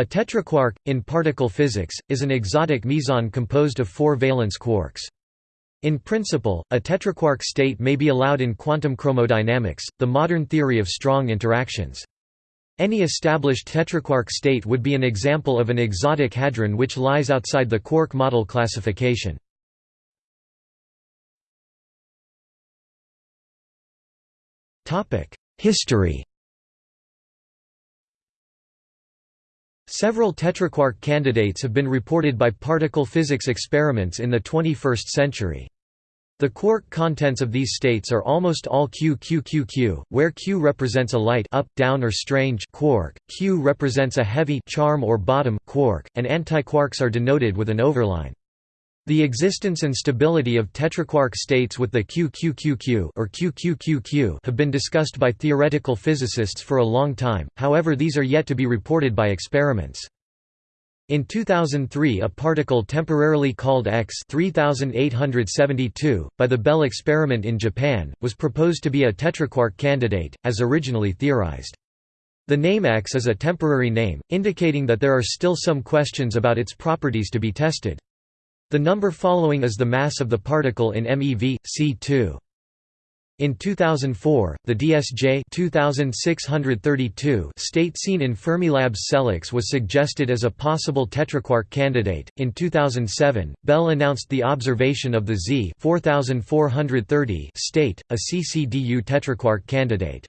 A tetraquark, in particle physics, is an exotic meson composed of four valence quarks. In principle, a tetraquark state may be allowed in quantum chromodynamics, the modern theory of strong interactions. Any established tetraquark state would be an example of an exotic hadron which lies outside the quark model classification. History Several tetraquark candidates have been reported by particle physics experiments in the 21st century. The quark contents of these states are almost all QQQQ, where Q represents a light up, down or strange quark, Q represents a heavy charm or bottom quark, and antiquarks are denoted with an overline. The existence and stability of tetraquark states with the QQQQ or QQQQ have been discussed by theoretical physicists for a long time, however these are yet to be reported by experiments. In 2003 a particle temporarily called X 3872, by the Belle experiment in Japan, was proposed to be a tetraquark candidate, as originally theorized. The name X is a temporary name, indicating that there are still some questions about its properties to be tested. The number following is the mass of the particle in MeV, C2. In 2004, the DSJ 2632 state seen in Fermilab's SELEX was suggested as a possible tetraquark candidate. In 2007, Belle announced the observation of the Z 4430 state, a CCDU tetraquark candidate.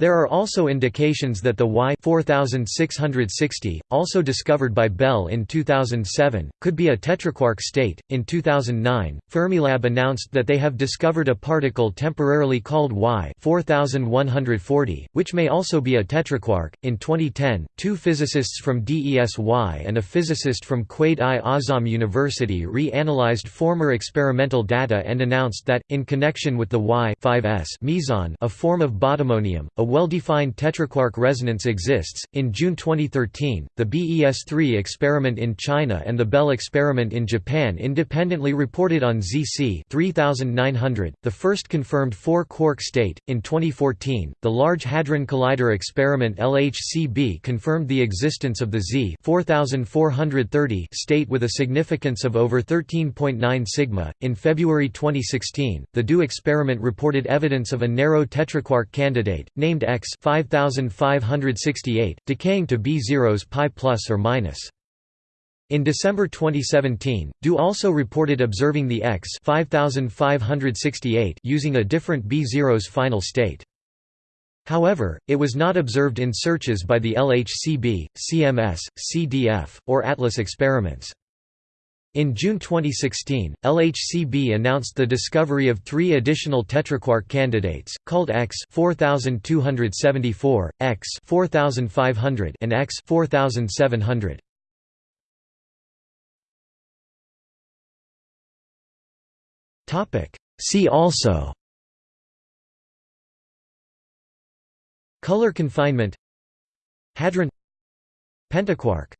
There are also indications that the Y 4660, also discovered by Belle in 2007, could be a tetraquark state. In 2009, Fermilab announced that they have discovered a particle temporarily called Y 4140, which may also be a tetraquark. In 2010, two physicists from DESY and a physicist from Quaid-i-Azam University re-analyzed former experimental data and announced that, in connection with the Y 5s meson, a form of bottomonium, a well-defined tetraquark resonance exists. In June 2013, the BES3 experiment in China and the Belle experiment in Japan independently reported on ZC 3900, the first confirmed four-quark state. In 2014, the Large Hadron Collider experiment LHCb confirmed the existence of the Z 4430 state with a significance of over 13.9 sigma. In February 2016, the DO experiment reported evidence of a narrow tetraquark candidate named X 5568, decaying to B0's pi plus or minus. In December 2017, DO also reported observing the X 5568 using a different B0's final state. However, it was not observed in searches by the LHCb, CMS, CDF, or ATLAS experiments. In June 2016, LHCb announced the discovery of three additional tetraquark candidates, called X 4274, X 4500 and X 4700. See also Color confinement Hadron Pentaquark